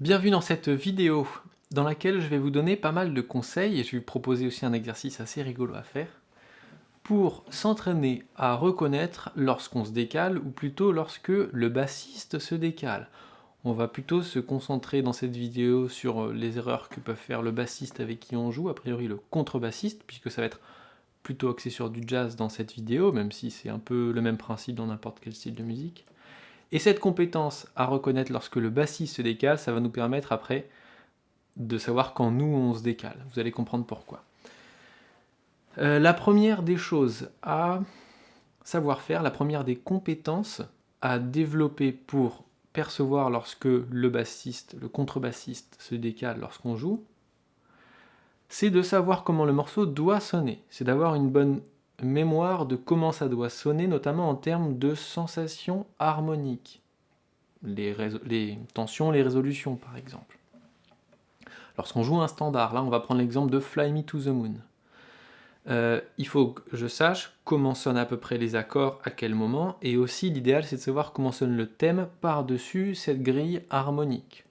Bienvenue dans cette vidéo dans laquelle je vais vous donner pas mal de conseils et je vais vous proposer aussi un exercice assez rigolo à faire pour s'entraîner à reconnaître lorsqu'on se décale ou plutôt lorsque le bassiste se décale. On va plutôt se concentrer dans cette vidéo sur les erreurs que peuvent faire le bassiste avec qui on joue, a priori le contrebassiste, puisque ça va être plutôt axé sur du jazz dans cette vidéo, même si c'est un peu le même principe dans n'importe quel style de musique. Et cette compétence à reconnaître lorsque le bassiste se décale, ça va nous permettre après de savoir quand nous on se décale. Vous allez comprendre pourquoi. Euh, la première des choses à savoir faire, la première des compétences à développer pour percevoir lorsque le bassiste, le contrebassiste se décale lorsqu'on joue, c'est de savoir comment le morceau doit sonner. C'est d'avoir une bonne mémoire de comment ça doit sonner, notamment en termes de sensations harmoniques. Les, tensions, les résolutions par exemple. Lorsqu'on joue un standard, là on va prendre l'exemple de Fly Me to the Moon. Euh, il faut que je sache comment sonnent à peu près les accords, à quel moment, et aussi l'idéal c'est de savoir comment sonne le thème par-dessus cette grille harmonique.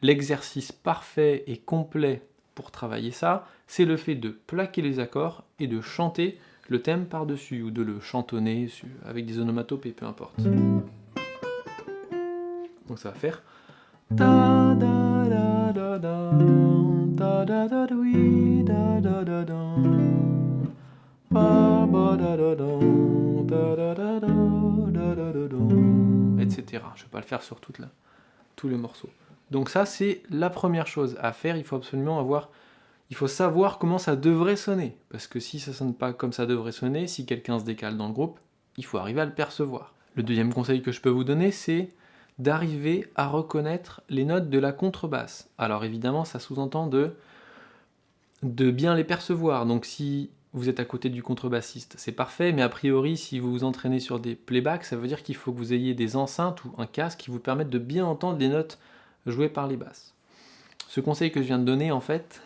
L'exercice parfait et complet pour travailler ça, c'est le fait de plaquer les accords et de chanter le thème par-dessus, ou de le chantonner avec des onomatopées, peu importe. Donc ça va faire... etc. Je ne vais pas le faire sur toute la, tous les morceaux. Donc ça, c'est la première chose à faire. Il faut absolument avoir il faut savoir comment ça devrait sonner. Parce que si ça sonne pas comme ça devrait sonner, si quelqu'un se décale dans le groupe, il faut arriver à le percevoir. Le deuxième conseil que je peux vous donner, c'est d'arriver à reconnaître les notes de la contrebasse. Alors évidemment, ça sous-entend de, bien les percevoir. Donc si vous êtes à côté du contrebassiste, c'est parfait, mais a priori, si vous vous entraînez sur des playbacks, ça veut dire qu'il faut que vous ayez des enceintes ou un casque qui vous permettent de bien entendre les notes jouées par les basses. Ce conseil que je viens de donner, en fait,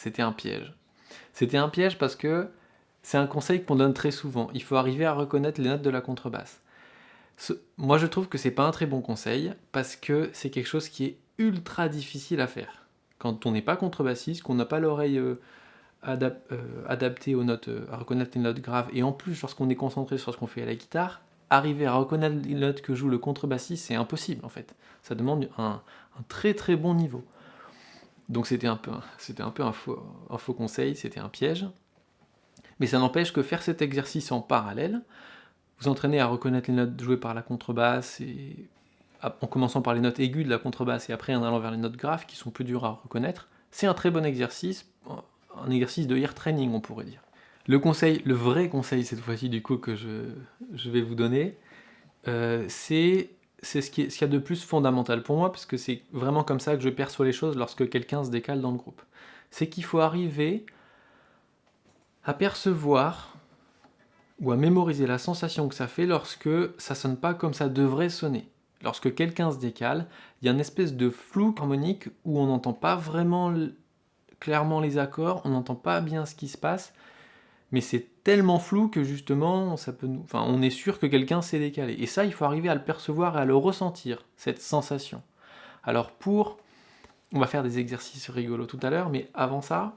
c'était un piège. C'était un piège parce que c'est un conseil qu'on donne très souvent. Il faut arriver à reconnaître les notes de la contrebasse. moi, je trouve que c'est pas un très bon conseil parce que c'est quelque chose qui est ultra difficile à faire. Quand on n'est pas contrebassiste, qu'on n'a pas l'oreille euh, euh, adaptée aux notes, euh, à reconnaître les notes graves, et en plus, lorsqu'on est concentré sur ce qu'on fait à la guitare, arriver à reconnaître les notes que joue le contrebassiste, c'est impossible en fait. Ça demande un très très bon niveau. Donc c'était un peu, un, faux, conseil, c'était un piège. Mais ça n'empêche que faire cet exercice en parallèle, vous entraînez à reconnaître les notes jouées par la contrebasse, en commençant par les notes aiguës de la contrebasse et après en allant vers les notes graves qui sont plus dures à reconnaître, c'est un très bon exercice, un exercice de ear training on pourrait dire. Le conseil, le vrai conseil cette fois-ci du coup que je, vais vous donner, euh, c'est c'est ce qu'il y a de plus fondamental pour moi, parce que c'est vraiment comme ça que je perçois les choses lorsque quelqu'un se décale dans le groupe. C'est qu'il faut arriver à percevoir ou à mémoriser la sensation que ça fait lorsque ça sonne pas comme ça devrait sonner. Lorsque quelqu'un se décale, il y a une espèce de flou harmonique où on n'entend pas vraiment clairement les accords, on n'entend pas bien ce qui se passe, mais c'est tellement flou que justement, ça peut nous... on est sûr que quelqu'un s'est décalé. Et ça, il faut arriver à le percevoir et à le ressentir, cette sensation. Alors pour... On va faire des exercices rigolos tout à l'heure, mais avant ça,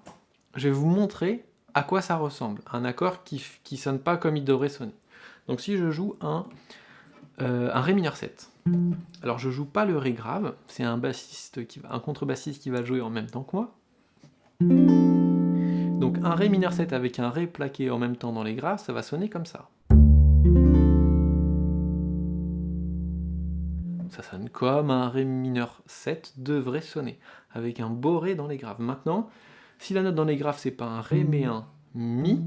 je vais vous montrer à quoi ça ressemble. Un accord qui ne sonne pas comme il devrait sonner. Donc si je joue un, euh, un Ré mineur 7, alors je joue pas le Ré grave, c'est un bassiste qui va, un contrebassiste qui va jouer en même temps que moi. Un Ré mineur 7 avec un Ré plaqué en même temps dans les graves, ça va sonner comme ça. Ça sonne comme un Ré mineur 7 devrait sonner, avec un beau Ré dans les graves. Maintenant, si la note dans les graves c'est pas un Ré mais un Mi,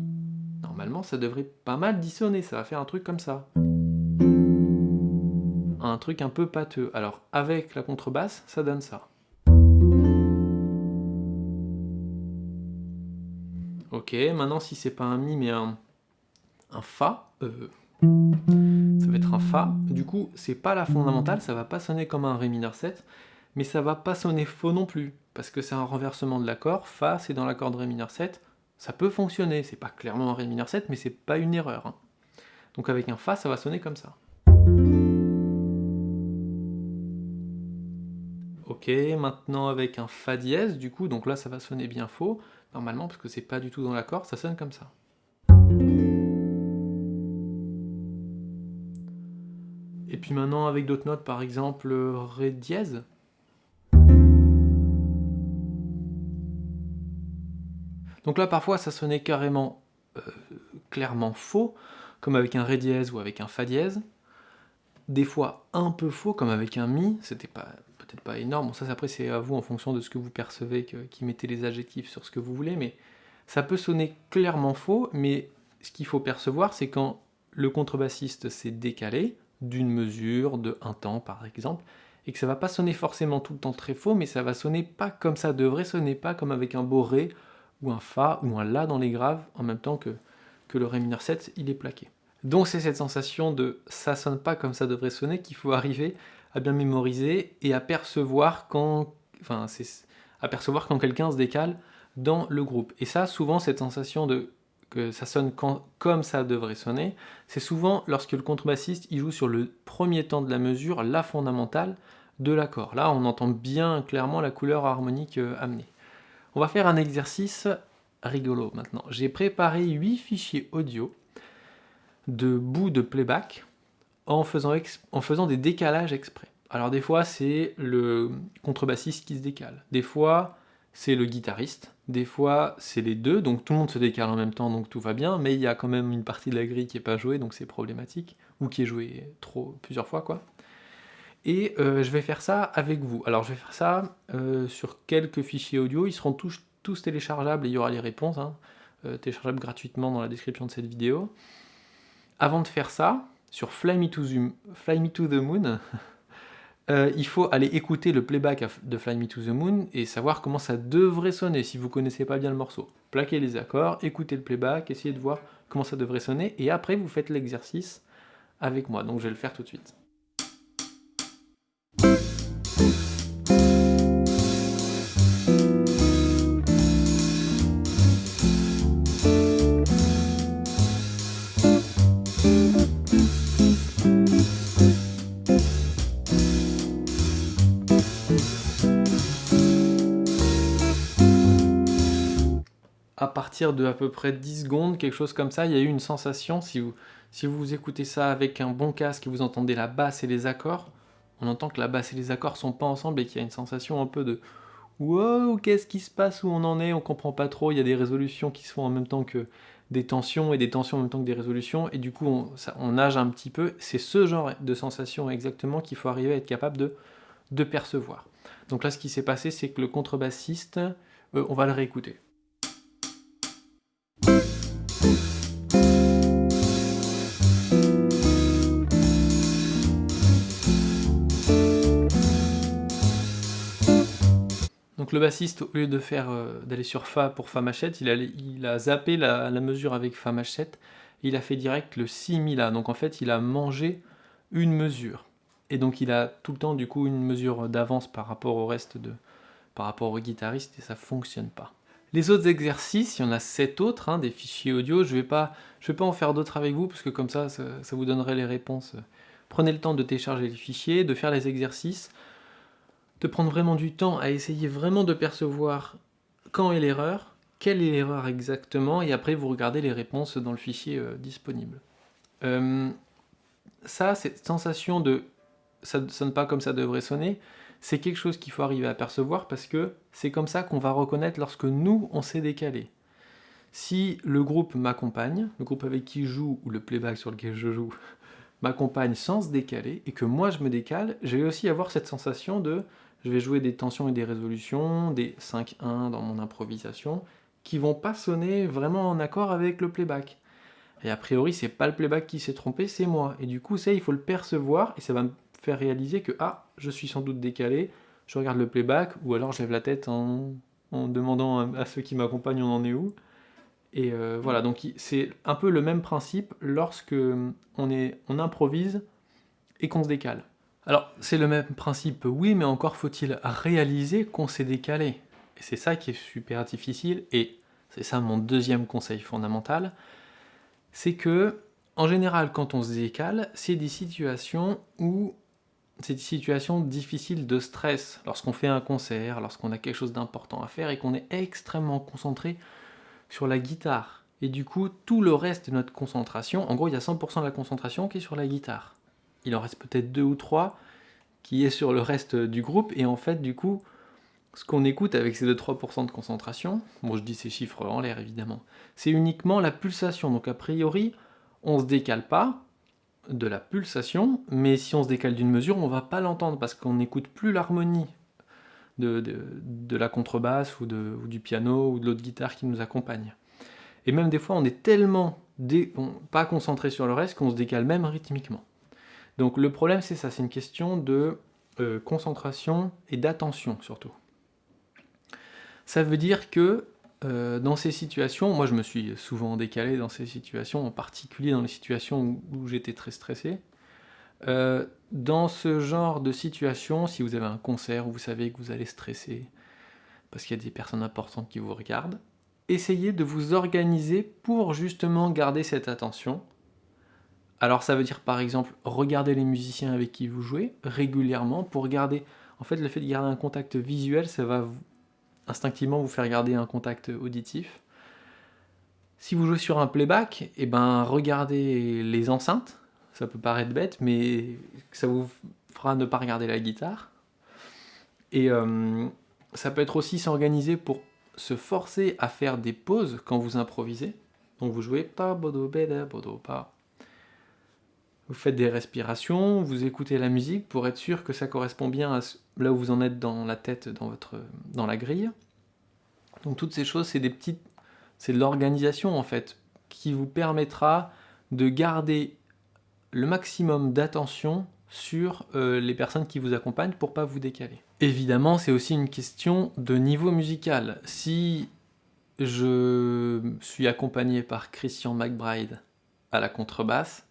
normalement ça devrait pas mal dissonner, ça va faire un truc comme ça. Un truc un peu pâteux. Alors avec la contrebasse, ça donne ça. Ok, maintenant si c'est pas un Mi mais un, Fa, euh, ça va être un Fa. Du coup, c'est pas la fondamentale, ça va pas sonner comme un Ré mineur 7, mais ça va pas sonner faux non plus, parce que c'est un renversement de l'accord. Fa, c'est dans l'accord de Ré mineur 7, ça peut fonctionner, c'est pas clairement un Ré mineur 7, mais c'est pas une erreur. Hein. Donc avec un Fa, ça va sonner comme ça. Ok, maintenant avec un Fa dièse, du coup, donc là ça va sonner bien faux, normalement, parce que c'est pas du tout dans l'accord, ça sonne comme ça. Et puis maintenant avec d'autres notes, par exemple Ré dièse. Donc là parfois ça sonnait carrément euh, clairement faux, comme avec un Ré dièse ou avec un Fa dièse. Des fois un peu faux, comme avec un Mi, c'était pas peut-être pas énorme, bon, ça après c'est à vous en fonction de ce que vous percevez, qui mettez les adjectifs sur ce que vous voulez, mais ça peut sonner clairement faux, mais ce qu'il faut percevoir c'est quand le contrebassiste s'est décalé, d'une mesure, de un temps par exemple, et que ça va pas sonner forcément tout le temps très faux, mais ça va sonner pas comme ça devrait sonner, pas comme avec un beau Ré, ou un Fa, ou un La dans les graves, en même temps que, que le Ré mineur 7, il est plaqué. Donc c'est cette sensation de ça sonne pas comme ça devrait sonner qu'il faut arriver à bien mémoriser et à percevoir quand, enfin, apercevoir quand quelqu'un se décale dans le groupe. Et ça, souvent, cette sensation de que ça sonne comme ça devrait sonner, c'est souvent lorsque le contrebassiste il joue sur le premier temps de la mesure, la fondamentale de l'accord. Là, on entend bien clairement la couleur harmonique euh, amenée. On va faire un exercice rigolo maintenant. J'ai préparé 8 fichiers audio de bouts de playback en faisant, des décalages exprès. Alors des fois, c'est le contrebassiste qui se décale. Des fois, c'est le guitariste. Des fois, c'est les deux, donc tout le monde se décale en même temps, donc tout va bien, mais il y a quand même une partie de la grille qui n'est pas jouée, donc c'est problématique, ou qui est jouée trop, plusieurs fois, quoi. Et euh, je vais faire ça avec vous. Alors je vais faire ça euh, sur quelques fichiers audio, ils seront tous, tous téléchargeables, et il y aura les réponses, hein, euh, téléchargeables gratuitement dans la description de cette vidéo. Avant de faire ça, sur Fly Me to the, Moon, euh, il faut aller écouter le playback de Fly Me to the Moon et savoir comment ça devrait sonner si vous connaissez pas bien le morceau. Plaquez les accords, écoutez le playback, essayez de voir comment ça devrait sonner, et après vous faites l'exercice avec moi. Donc je vais le faire tout de suite. À partir de à peu près 10 secondes, quelque chose comme ça, il y a eu une sensation, si vous, si vous écoutez ça avec un bon casque et vous entendez la basse et les accords, on entend que la basse et les accords sont pas ensemble et qu'il y a une sensation un peu de « Wow, qu'est-ce qui se passe, où on en est, on comprend pas trop, il y a des résolutions qui se font en même temps que des tensions et des tensions en même temps que des résolutions, et du coup on, nage un petit peu, c'est ce genre de sensation exactement qu'il faut arriver à être capable de, de percevoir. Donc là ce qui s'est passé c'est que le contrebassiste, euh, on va le réécouter. Donc le bassiste, au lieu de euh, d'aller sur Fa pour Fa machette, il a, zappé la, mesure avec Fa machette, et il a fait direct le Si Mi. Donc en fait, il a mangé une mesure. Et donc il a tout le temps du coup une mesure d'avance par rapport au reste de... par rapport au guitariste, et ça fonctionne pas. Les autres exercices, il y en a 7 autres, hein, des fichiers audio, je ne vais, pas, vais en faire d'autres avec vous, parce que comme ça, ça vous donnerait les réponses. Prenez le temps de télécharger les fichiers, de faire les exercices, de prendre vraiment du temps à essayer vraiment de percevoir quand est l'erreur, quelle est l'erreur exactement, et après vous regardez les réponses dans le fichier euh, disponible. Euh, ça, cette sensation de ça ne sonne pas comme ça devrait sonner, c'est quelque chose qu'il faut arriver à percevoir parce que c'est comme ça qu'on va reconnaître lorsque nous, on s'est décalé. Si le groupe m'accompagne, le groupe avec qui je joue, ou le playback sur lequel je joue, m'accompagne sans se décaler, et que moi je me décale, je vais aussi avoir cette sensation de je vais jouer des tensions et des résolutions, des 5-1 dans mon improvisation, qui vont pas sonner vraiment en accord avec le playback. Et a priori, c'est pas le playback qui s'est trompé, c'est moi. Et du coup, ça, il faut le percevoir, et ça va me faire réaliser que, ah, je suis sans doute décalé, je regarde le playback, ou alors je lève la tête en, demandant à, ceux qui m'accompagnent on en est où. Et euh, voilà, donc c'est un peu le même principe lorsque on, est, on improvise et qu'on se décale. Alors, c'est le même principe, oui, mais encore faut-il réaliser qu'on s'est décalé. Et c'est ça qui est super difficile, et c'est ça mon deuxième conseil fondamental, c'est que, en général, quand on se décale, c'est des situations où ces situations difficiles de stress, lorsqu'on fait un concert, lorsqu'on a quelque chose d'important à faire et qu'on est extrêmement concentré sur la guitare. Et du coup, tout le reste de notre concentration, en gros, il y a 100% de la concentration qui est sur la guitare. Il en reste peut-être deux ou trois qui est sur le reste du groupe, et en fait, du coup, ce qu'on écoute avec ces 2-3% de concentration, bon je dis ces chiffres en l'air évidemment, c'est uniquement la pulsation, donc a priori, on se décale pas, de la pulsation, mais si on se décale d'une mesure, on va pas l'entendre parce qu'on n'écoute plus l'harmonie de, de, la contrebasse ou, du piano ou de l'autre guitare qui nous accompagne. Et même des fois, on est tellement pas concentré sur le reste qu'on se décale même rythmiquement. Donc le problème, c'est ça, c'est une question de euh, concentration et d'attention surtout. Ça veut dire que euh, dans ces situations, moi je me suis souvent décalé dans ces situations, en particulier dans les situations où, j'étais très stressé. Euh, dans ce genre de situation, si vous avez un concert où vous savez que vous allez stresser, parce qu'il y a des personnes importantes qui vous regardent, essayez de vous organiser pour justement garder cette attention. Alors ça veut dire par exemple regarder les musiciens avec qui vous jouez régulièrement pour garder... En fait le fait de garder un contact visuel, ça va instinctivement vous faire garder un contact auditif. Si vous jouez sur un playback, eh ben regardez les enceintes, ça peut paraître bête, mais ça vous fera ne pas regarder la guitare. Et euh, ça peut être aussi s'organiser pour se forcer à faire des pauses quand vous improvisez. Donc vous jouez pas bodo beda bodo pas. Vous faites des respirations, vous écoutez la musique pour être sûr que ça correspond bien à là où vous en êtes dans la tête, dans, votre, dans la grille. Donc toutes ces choses, c'est des petites, c'est de l'organisation en fait, qui vous permettra de garder le maximum d'attention sur euh, les personnes qui vous accompagnent pour pas vous décaler. Évidemment, c'est aussi une question de niveau musical. Si je suis accompagné par Christian McBride à la contrebasse,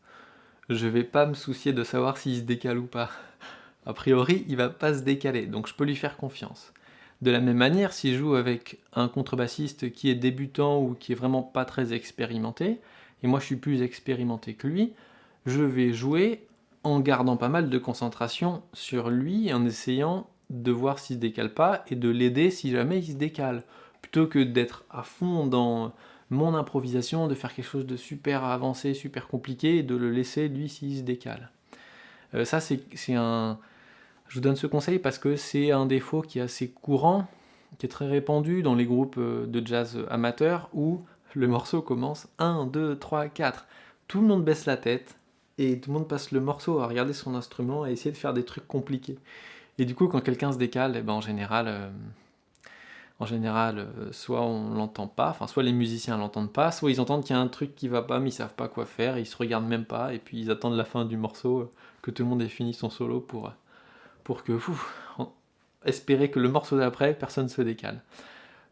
je vais pas me soucier de savoir s'il se décale ou pas a priori, il va pas se décaler, donc je peux lui faire confiance. De la même manière, si je joue avec un contrebassiste qui est débutant ou qui est vraiment pas très expérimenté, et moi je suis plus expérimenté que lui, je vais jouer en gardant pas mal de concentration sur lui, en essayant de voir s'il se décale pas, et de l'aider si jamais il se décale, plutôt que d'être à fond dans mon improvisation, de faire quelque chose de super avancé, super compliqué, et de le laisser lui s'il se décale. Euh, ça c'est un je vous donne ce conseil parce que c'est un défaut qui est assez courant, qui est très répandu dans les groupes euh, de jazz amateurs où le morceau commence 1, 2, 3, 4. Tout le monde baisse la tête et tout le monde passe le morceau à regarder son instrument, à essayer de faire des trucs compliqués. Et du coup, quand quelqu'un se décale, eh ben, en général, euh, en général euh, soit on l'entend pas, enfin soit les musiciens l'entendent pas, soit ils entendent qu'il y a un truc qui va pas, mais ils savent pas quoi faire, ils se regardent même pas, et puis ils attendent la fin du morceau, que tout le monde ait fini son solo pour pour que, vous espérez que le morceau d'après, personne ne se décale.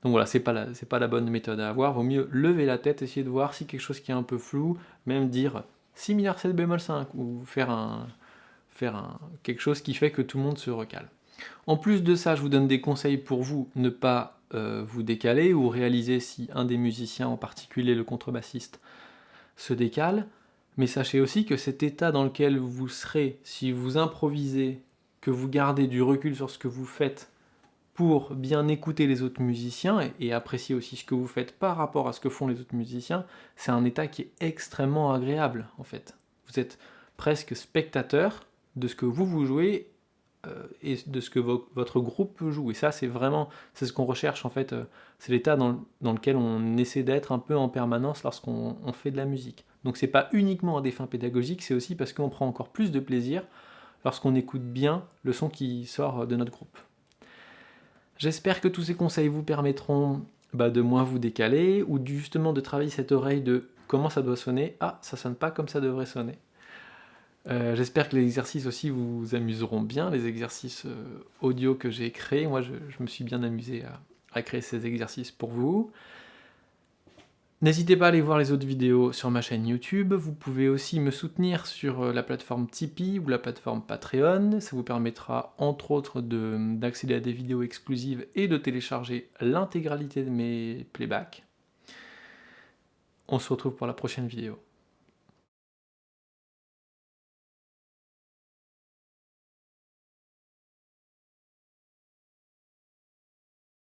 Donc voilà, c'est pas, la, pas la bonne méthode à avoir, vaut mieux lever la tête, essayer de voir si quelque chose qui est un peu flou, même dire si mineur 7 bémol 5, ou faire, un, faire un, quelque chose qui fait que tout le monde se recale. En plus de ça, je vous donne des conseils pour vous ne pas euh, vous décaler, ou réaliser si un des musiciens, en particulier le contrebassiste, se décale, mais sachez aussi que cet état dans lequel vous serez, si vous improvisez que vous gardez du recul sur ce que vous faites pour bien écouter les autres musiciens et, apprécier aussi ce que vous faites par rapport à ce que font les autres musiciens, c'est un état qui est extrêmement agréable en fait. Vous êtes presque spectateur de ce que vous vous jouez et de ce que votre groupe joue. Et ça, c'est vraiment, c'est ce qu'on recherche en fait, euh, c'est l'état dans, lequel on essaie d'être un peu en permanence lorsqu'on fait de la musique. Donc c'est pas uniquement à des fins pédagogiques, c'est aussi parce qu'on prend encore plus de plaisir lorsqu'on écoute bien le son qui sort de notre groupe. J'espère que tous ces conseils vous permettront bah, de moins vous décaler, ou justement de travailler cette oreille de comment ça doit sonner. Ah, ça sonne pas comme ça devrait sonner. Euh, j'espère que les exercices aussi vous amuseront bien, les exercices euh, audio que j'ai créés. Moi, je, me suis bien amusé à créer ces exercices pour vous. N'hésitez pas à aller voir les autres vidéos sur ma chaîne YouTube, vous pouvez aussi me soutenir sur euh, la plateforme Tipeee ou la plateforme Patreon, ça vous permettra entre autres d'accéder à des vidéos exclusives et de télécharger l'intégralité de mes playbacks. On se retrouve pour la prochaine vidéo.